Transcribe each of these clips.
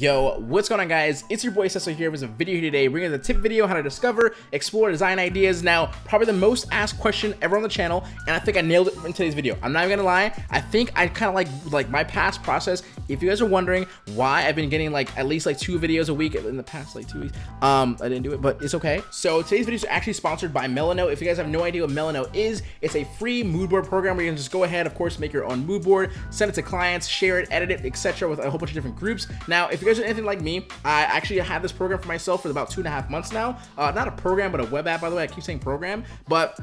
Yo, what's going on guys? It's your boy Cecil here with a video today bringing the tip video how to discover, explore design ideas. Now, probably the most asked question ever on the channel, and I think I nailed it in today's video. I'm not even gonna lie, I think I kind of like like my past process. If you guys are wondering why I've been getting like at least like two videos a week in the past like two weeks, um, I didn't do it, but it's okay. So today's video is actually sponsored by Milanote. If you guys have no idea what Milanote is, it's a free mood board program where you can just go ahead, of course, make your own mood board, send it to clients, share it, edit it, etc. with a whole bunch of different groups. Now, if you guys are anything like me, I actually had this program for myself for about two and a half months now. Uh, not a program, but a web app, by the way. I keep saying program, but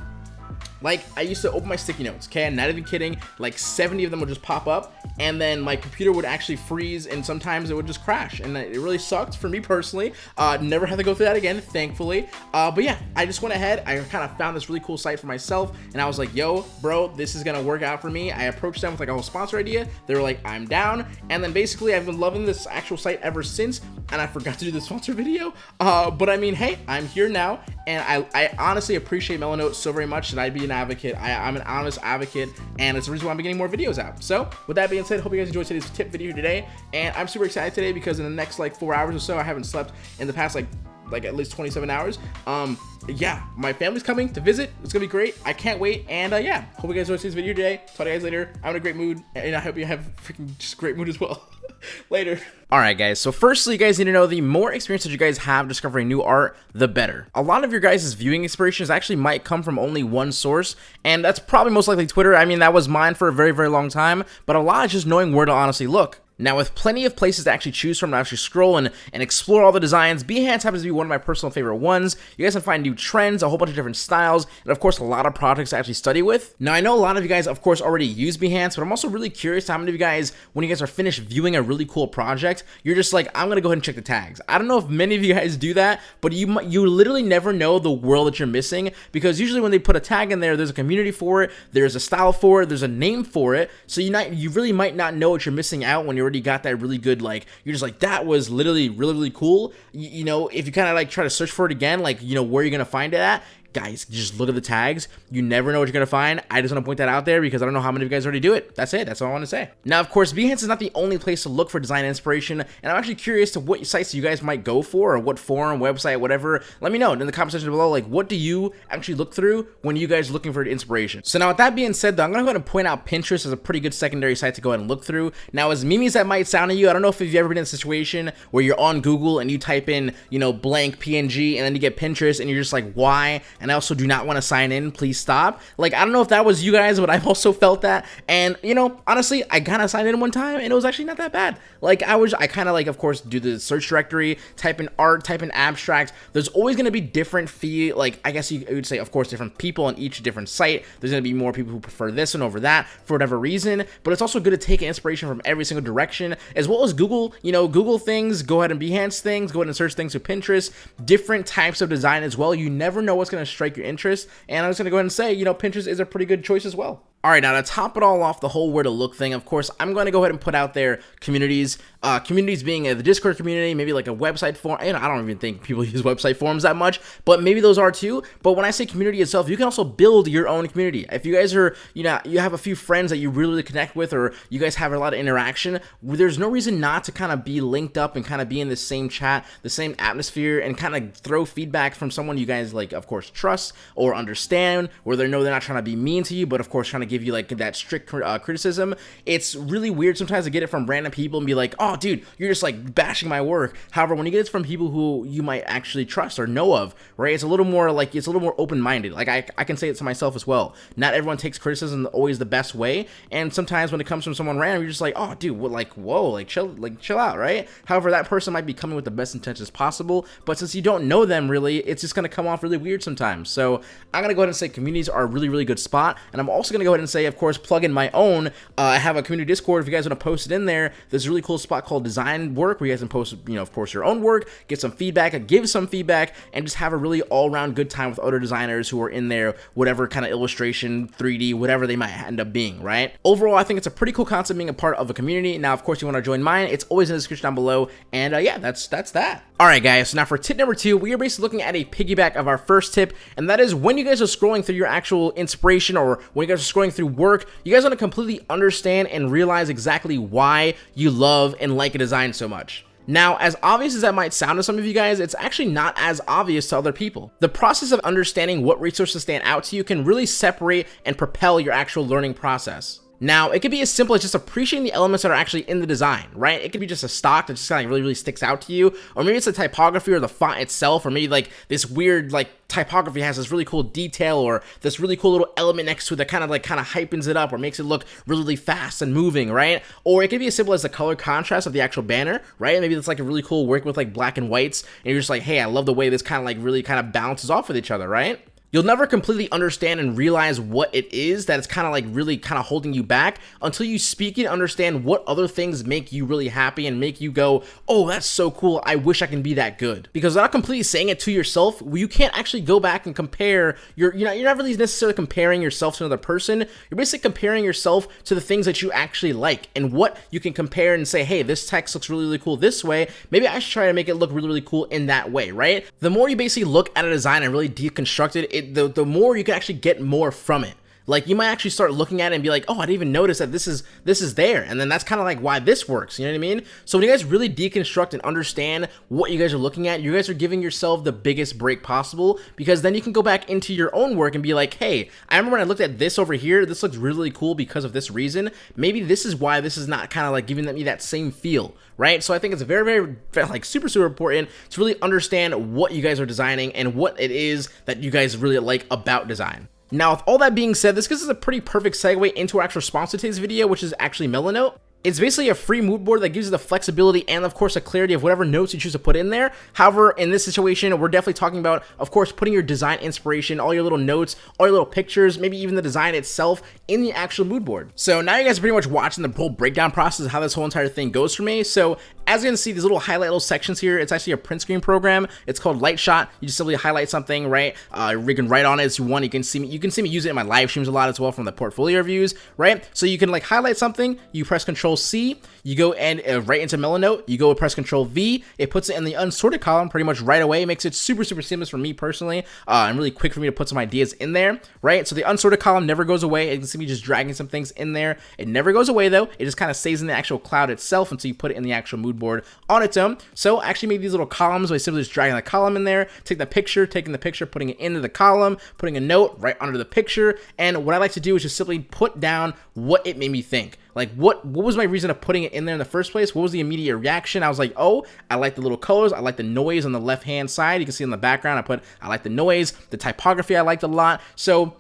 like I used to open my sticky notes, okay? I'm not even kidding. Like 70 of them would just pop up and then my computer would actually freeze and sometimes it would just crash. And it really sucked for me personally. Uh, never had to go through that again, thankfully. Uh, but yeah, I just went ahead. I kind of found this really cool site for myself and I was like, yo, bro, this is gonna work out for me. I approached them with like a whole sponsor idea. They were like, I'm down. And then basically I've been loving this actual site ever since and I forgot to do the sponsor video. Uh, but I mean, hey, I'm here now and I, I honestly appreciate Milanote so very much that I'd be an advocate. I, am an honest advocate, and it's the reason why I'm getting more videos out. So, with that being said, hope you guys enjoyed today's tip video today, and I'm super excited today because in the next like four hours or so, I haven't slept in the past like like at least 27 hours. Um, yeah, my family's coming to visit. It's gonna be great. I can't wait. And uh, yeah, hope you guys enjoyed this video today. Talk to you guys later. I'm in a great mood, and I hope you have freaking just great mood as well. later. Alright guys, so firstly you guys need to know the more experience that you guys have discovering new art, the better. A lot of your guys' viewing inspirations actually might come from only one source, and that's probably most likely Twitter. I mean, that was mine for a very, very long time, but a lot is just knowing where to honestly look. Now, with plenty of places to actually choose from to actually scroll and, and explore all the designs, Behance happens to be one of my personal favorite ones. You guys can find new trends, a whole bunch of different styles, and of course, a lot of projects to actually study with. Now, I know a lot of you guys, of course, already use Behance, but I'm also really curious how many of you guys, when you guys are finished viewing a really cool project, you're just like, I'm gonna go ahead and check the tags. I don't know if many of you guys do that, but you you literally never know the world that you're missing because usually when they put a tag in there, there's a community for it, there's a style for it, there's a name for it, so you not you really might not know what you're missing out when you already got that really good like you're just like that was literally really really cool. You, you know if you kind of like try to search for it again like you know where you're gonna find it at guys, just look at the tags. You never know what you're going to find. I just want to point that out there because I don't know how many of you guys already do it. That's it. That's all I want to say. Now, of course, Behance is not the only place to look for design inspiration, and I'm actually curious to what sites you guys might go for or what forum, website, whatever. Let me know in the comment section below, like, what do you actually look through when you guys are looking for inspiration? So now, with that being said, though, I'm going to go ahead and point out Pinterest as a pretty good secondary site to go ahead and look through. Now, as meme as that might sound to you, I don't know if you've ever been in a situation where you're on Google and you type in, you know, blank PNG, and then you get Pinterest, and you're just like, why? I also do not want to sign in, please stop. Like, I don't know if that was you guys, but I've also felt that. And, you know, honestly, I kind of signed in one time and it was actually not that bad. Like, I was, I kind of like, of course, do the search directory, type in art, type in abstract. There's always going to be different fee, like, I guess you would say, of course, different people on each different site. There's going to be more people who prefer this one over that for whatever reason. But it's also good to take inspiration from every single direction, as well as Google, you know, Google things, go ahead and Behance things, go ahead and search things to Pinterest, different types of design as well. You never know what's going to strike your interest. And I'm just going to go ahead and say, you know, Pinterest is a pretty good choice as well. All right, now to top it all off, the whole where to look thing, of course, I'm going to go ahead and put out there communities. Uh, communities being the Discord community, maybe like a website form, And I don't even think people use website forms that much, but maybe those are too. But when I say community itself, you can also build your own community. If you guys are, you know, you have a few friends that you really, really connect with, or you guys have a lot of interaction, there's no reason not to kind of be linked up and kind of be in the same chat, the same atmosphere, and kind of throw feedback from someone you guys like, of course, trust or understand, where they know they're not trying to be mean to you, but of course, trying to give you like that strict uh, criticism. It's really weird sometimes to get it from random people and be like, oh, dude, you're just like bashing my work. However, when you get it from people who you might actually trust or know of, right, it's a little more like, it's a little more open minded. Like, I, I can say it to myself as well. Not everyone takes criticism always the best way. And sometimes when it comes from someone random, you're just like, oh, dude, what, like, whoa, like, chill, like, chill out, right? However, that person might be coming with the best intentions possible. But since you don't know them really, it's just to come off really weird sometimes. So I'm to go ahead and say communities are a really, really good spot. And I'm also to go ahead and say, of course, plug in my own. Uh, I have a community Discord. If you guys want to post it in there, there's a really cool spot called Design Work where you guys can post, you know, of course, your own work, get some feedback, give some feedback, and just have a really all-around good time with other designers who are in there, whatever kind of illustration, 3D, whatever they might end up being, right? Overall, I think it's a pretty cool concept being a part of a community. Now, of course, you want to join mine. It's always in the description down below. And uh, yeah, that's that's that. All right, guys. So now for tip number two, we are basically looking at a piggyback of our first tip, and that is when you guys are scrolling through your actual inspiration or when you guys are scrolling through work, you guys want to completely understand and realize exactly why you love and like a design so much. Now, as obvious as that might sound to some of you guys, it's actually not as obvious to other people. The process of understanding what resources stand out to you can really separate and propel your actual learning process. Now, it could be as simple as just appreciating the elements that are actually in the design, right? It could be just a stock that just kind of really, really sticks out to you, or maybe it's the typography or the font itself, or maybe like this weird like typography has this really cool detail or this really cool little element next to it that kind of like kind of hypens it up or makes it look really, really fast and moving, right? Or it could be as simple as the color contrast of the actual banner, right? Maybe it's like a really cool work with like black and whites, and you're just like, hey, I love the way this kind of like really kind of bounces off with each other, right? You'll never completely understand and realize what it is that is kind of like really kind of holding you back until you speak and understand what other things make you really happy and make you go, oh, that's so cool. I wish I can be that good. Because without completely saying it to yourself, you can't actually go back and compare your, you know, you're not really necessarily comparing yourself to another person. You're basically comparing yourself to the things that you actually like and what you can compare and say, hey, this text looks really, really cool this way. Maybe I should try to make it look really, really cool in that way, right? The more you basically look at a design and really deconstruct it, it the, the more you can actually get more from it. Like you might actually start looking at it and be like, oh, I didn't even notice that this is this is there, and then that's kind of like why this works. You know what I mean? So when you guys really deconstruct and understand what you guys are looking at, you guys are giving yourself the biggest break possible because then you can go back into your own work and be like, hey, I remember when I looked at this over here, this looks really cool because of this reason. Maybe this is why this is not kind of like giving me that same feel, right? So I think it's very, very, like super, super important to really understand what you guys are designing and what it is that you guys really like about design. Now, with all that being said, this gives us a pretty perfect segue into our actual sponsor today's video, which is actually Milanote. It's basically a free mood board that gives you the flexibility and of course the clarity of whatever notes you choose to put in there. However, in this situation, we're definitely talking about, of course, putting your design inspiration, all your little notes, all your little pictures, maybe even the design itself in the actual mood board. So now you guys are pretty much watching the whole breakdown process of how this whole entire thing goes for me. So as you can see, these little highlight little sections here, it's actually a print screen program. It's called Lightshot. You just simply highlight something, right? Uh, you can write on it as you want. You can see me, you can see me use it in my live streams a lot as well from the portfolio reviews, right? So you can like highlight something, you press Control C, you go and uh, right into Milanote, you go press Control V, it puts it in the unsorted column pretty much right away. It makes it super, super seamless for me personally, uh, and really quick for me to put some ideas in there, right? So the unsorted column never goes away. You can see me just dragging some things in there. It never goes away though. It just kind of stays in the actual cloud itself until you put it in the actual mood board on its own. So I actually made these little columns by simply just dragging the column in there, take the picture, taking the picture, putting it into the column, putting a note right under the picture. And what I like to do is just simply put down what it made me think. Like what what was my reason of putting it in there in the first place? What was the immediate reaction? I was like, oh, I like the little colors. I like the noise on the left hand side. You can see in the background, I put I like the noise. The typography I liked a lot. So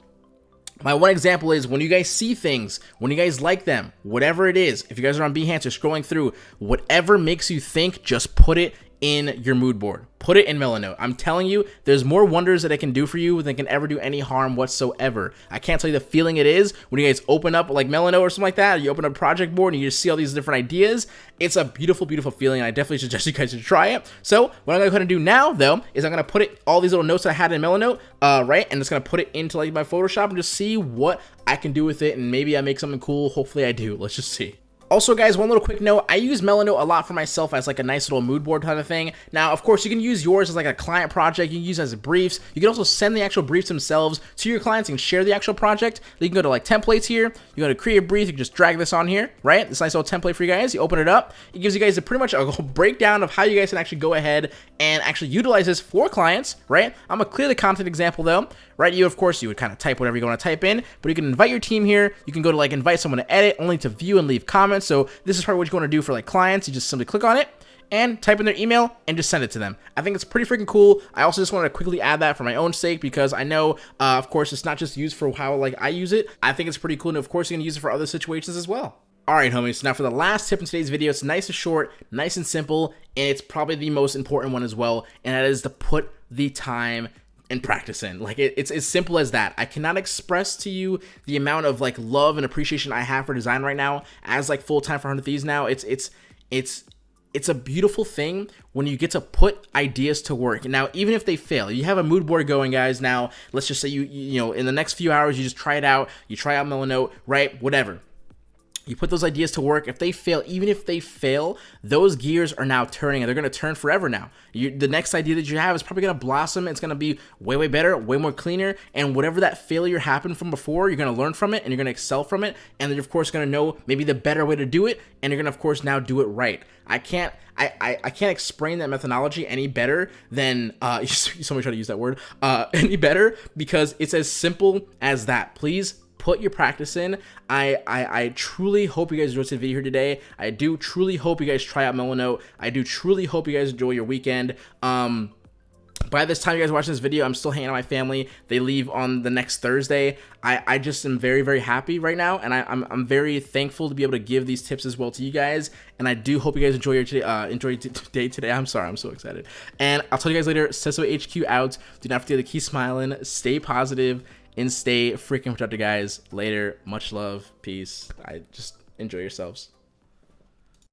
my one example is when you guys see things, when you guys like them, whatever it is, if you guys are on Behance or scrolling through, whatever makes you think, just put it in your mood board. Put it in Milanote. I'm telling you, there's more wonders that it can do for you than can ever do any harm whatsoever. I can't tell you the feeling it is when you guys open up like Milanote or something like that. You open up project board and you just see all these different ideas. It's a beautiful, beautiful feeling. I definitely suggest you guys to try it. So what I'm gonna go ahead and do now though is I'm gonna put it all these little notes that I had in Milanote, uh, right, and just gonna put it into like my Photoshop and just see what I can do with it, and maybe I make something cool. Hopefully I do. Let's just see. Also, guys, one little quick note, I use Milanote a lot for myself as like a nice little mood board kind of thing. Now, of course, you can use yours as like a client project. You can use as briefs. You can also send the actual briefs themselves to your clients and share the actual project. You can go to like templates here. You go to create a brief. You can just drag this on here, right? This nice little template for you guys. You open it up. It gives you guys a pretty much a breakdown of how you guys can actually go ahead and actually utilize this for clients, right? I'm gonna clear the content example though, right? You, of course, you would kind of type whatever you want to type in, but you can invite your team here. You can go to like invite someone to edit, only to view and leave comments. So this is probably what you want to do for like clients. You just simply click on it and type in their email and just send it to them. I think it's pretty freaking cool. I also just wanted to quickly add that for my own sake because I know, uh, of course, it's not just used for how like I use it. I think it's pretty cool, and of course, you can use it for other situations as well. Alright homies, so now for the last tip in today's video, it's nice and short, nice and simple, and it's probably the most important one as well, and that is to put the time and practice in. Like it, it's as simple as that. I cannot express to you the amount of like love and appreciation I have for design right now as like full time for 100 Thieves now. It's it's it's it's a beautiful thing when you get to put ideas to work. Now, even if they fail, you have a mood board going, guys. Now, let's just say you you know in the next few hours you just try it out. You try out Milanote, right? Whatever you put those ideas to work. If they fail, even if they fail, those gears are now turning and they're going to turn forever now. You, the next idea that you have is probably going to blossom. It's going to be way, way better, way more cleaner. And whatever that failure happened from before, you're going to learn from it and you're going to excel from it. And then, you're, of course, going to know maybe the better way to do it. And you're going to, of course, now do it right. I can't. I, I, I can't explain that methodology any better than uh you so much try to use that word uh any better because it's as simple as that please put your practice in. I, I, I truly hope you guys enjoyed the video here today. I do truly hope you guys try out Milanote. I do truly hope you guys enjoy your weekend. Um, by this time you guys watching this video, I'm still hanging out with my family. They leave on the next Thursday. I, I just am very, very happy right now, and I, am I'm, I'm very thankful to be able to give these tips as well to you guys. And I do hope you guys enjoy your today, uh, enjoy your day today. I'm sorry, I'm so excited. And I'll tell you guys later. Sesso HQ out. Do not forget to keep smiling, stay positive, and stay freaking productive, guys. Later. Much love. Peace. I just enjoy yourselves.